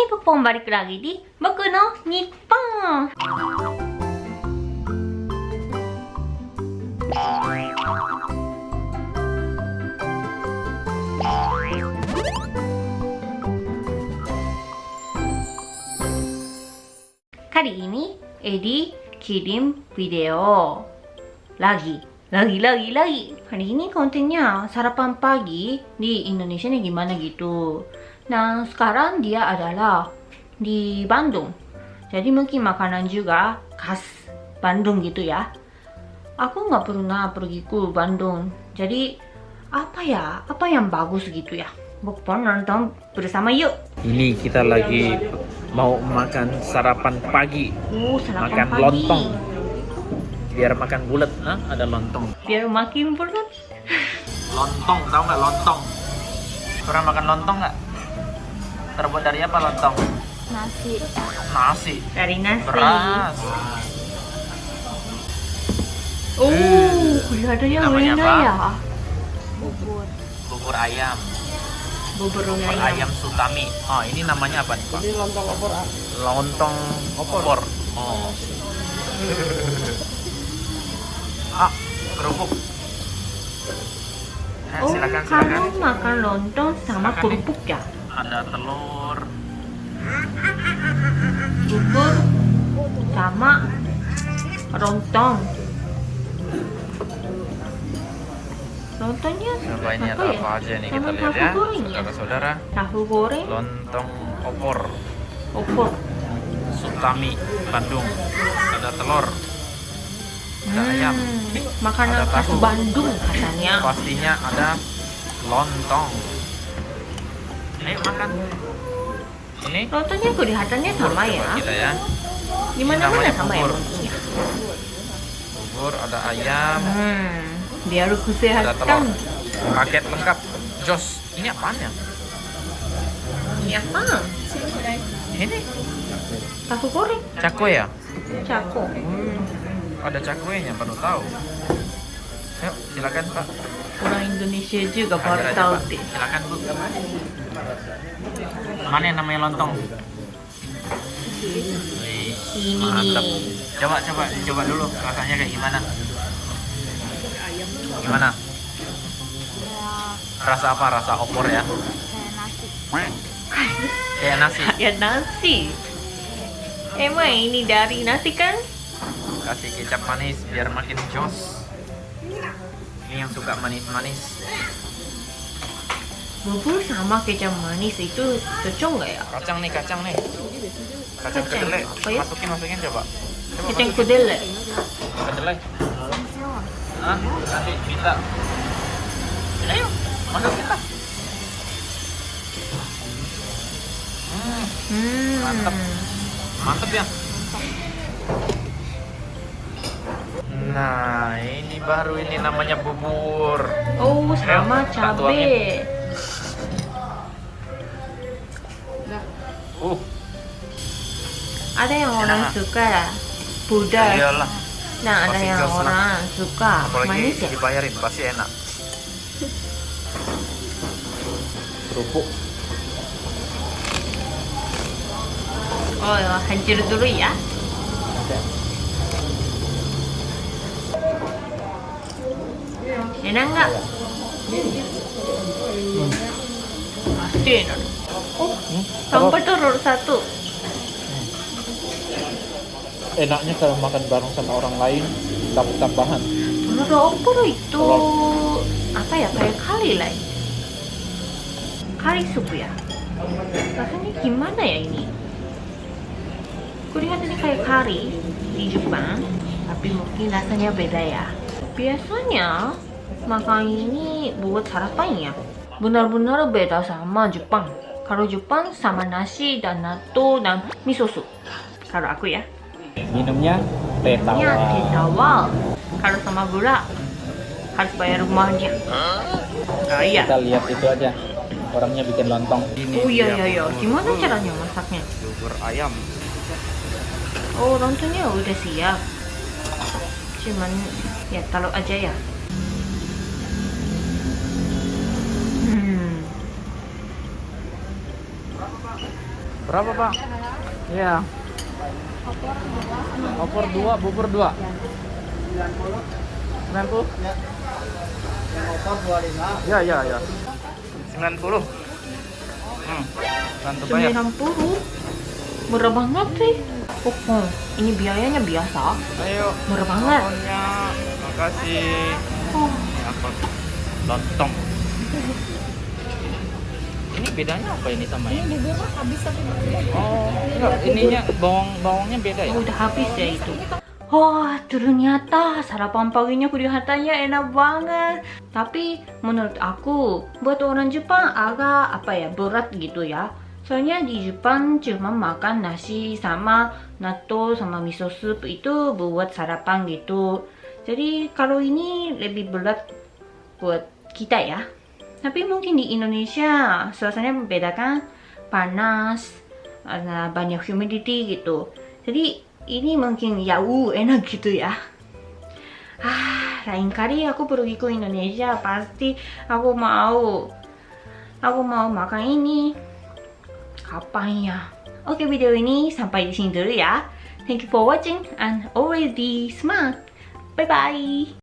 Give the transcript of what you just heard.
Hey Pupong, balik lagi di Boku no Nippon. Kali ini Edi kirim video lagi, lagi, lagi, lagi. Hari ini kontennya sarapan pagi di Indonesia nih gimana gitu. Nah sekarang dia adalah di Bandung. Jadi mungkin makanan juga khas Bandung gitu ya. Aku nggak pernah pergi ke Bandung. Jadi apa ya? Apa yang bagus gitu ya? Bukpon nonton bersama yuk. Ini kita lagi mau makan sarapan pagi, Uh, sarapan makan pagi. lontong. Biar makan bulat, Hah? ada lontong. Biar makin berat. Lontong, tahu nggak lontong? Pernah makan lontong nggak? Terbuat dari apa lontong? nasi Nasi, Dari nasi. beras. Oh, Eh, kelihatannya namanya enak apa? ya. bubur Bubur ayam, Bubur bubur ayam. ayam sutami. Oh, ini namanya apa nih Pak? Ini lontong opor ah. Lontong opor. Oh. ah, kerupuk. Eh, Oh, silakan, silakan. kamu makan lontong sama Silakan, kerupuk ya? Ada telur, Bubur sama lontong. Lontongnya ada apa ya? apa aja nih kita lihat ya, ya? saudara-saudara. Tahu goreng, Lontong opor, opor. sutami, Bandung. Ada telur, ada ayam. Hmm, makanan Ada khas. Bandung katanya. Pastinya ada lontong. Ayo makan. Ini Lontongnya kelihatannya sama ya. kita ya. Di mana sama ya lontongnya. Bubur, ada ayam, Hmm, biar ada telur. Paket lengkap. Jos, ini apaan ya? Ini apa? Ini Tahu goreng, cakwe ya? cako. Ada cakwenya, baru tahu. Yuk, silakan Pak. Orang Indonesia juga baru tahu deh. Silakan Bu. Mana yang namanya lontong? Ini mantap. Coba coba coba dulu rasanya kayak gimana? Gimana? ya Rasa apa? Rasa opor ya? kayak nasi Kayak nasi. Ya nasi. Emang ini dari nasi kan? Kasih kecap manis biar makin jos. Ini yang suka manis-manis. Bubur sama kecap manis itu cocok nggak ya? Kacang nih, kacang nih. Kacang Kacang, kedelai. ya? Masukin, masukin coba. Coba Kacang kedelai. kedelai. Hah? Nanti minta. Ayo, masukin lah. Hmm, Hmm. Mantap. mantep ya. Nah, ini baru ini namanya bubur. Oh, sama tak cabe. Uh, Ada yang orang suka pedas. iyalah. Nah, ada yang orang suka Apalagi manis ya. dibayarin pasti enak. Kerupuk. Oh, ya, hancur dulu ya. Enak nggak? Pasti enak. Oh, sampai telur satu. Enaknya kalau makan bareng sama orang lain dapat tambahan. Opor itu apa ya kayak kari lah. Kari sup ya. Rasanya gimana ya ini? Kulihat ini kayak kari di Jepang, tapi mungkin rasanya beda ya. Biasanya makan ini buat sarapan ya. Benar-benar beda sama Jepang. Kalau Jepang sama nasi dan natto dan miso soup. Kalau aku ya. Minumnya teh Ya, tawar. teh tawar. Kalau sama gula harus bayar rumahnya. Oh iya. Kita lihat itu aja. Orangnya bikin lontong. Oh iya iya iya. Gimana caranya masaknya? Bubur ayam. Oh lontongnya udah siap. Cuman ya taruh aja ya. Berapa pak? Iya. Opor dua, bubur dua. 90? Yang opor 25. Ya, ya, ya. 90. Hmm. Bantu bayar. 90 murah banget sih oh, ini biayanya biasa Ayo. murah banget Teleponnya. Makasih. oh, Ini apa? Lontong. Ini bedanya apa ini sama ini? bubur mah habis tapi berbeda. Oh, enggak, ininya bawang bawangnya beda ya? udah habis ya itu Wah, ternyata sarapan paginya kelihatannya enak banget. Tapi menurut aku, buat orang Jepang agak apa ya berat gitu ya. Soalnya di Jepang cuma makan nasi sama natto sama miso soup itu buat sarapan gitu. Jadi kalau ini lebih berat buat kita ya. Tapi mungkin di Indonesia suasananya berbeda kan, panas, banyak humidity gitu. Jadi ini mungkin jauh enak gitu ya. Ah, lain kali aku pergi ke Indonesia pasti aku mau aku mau makan ini. Kapan ya? Oke, video ini sampai di sini dulu ya. Thank you for watching and always be smart. Bye bye.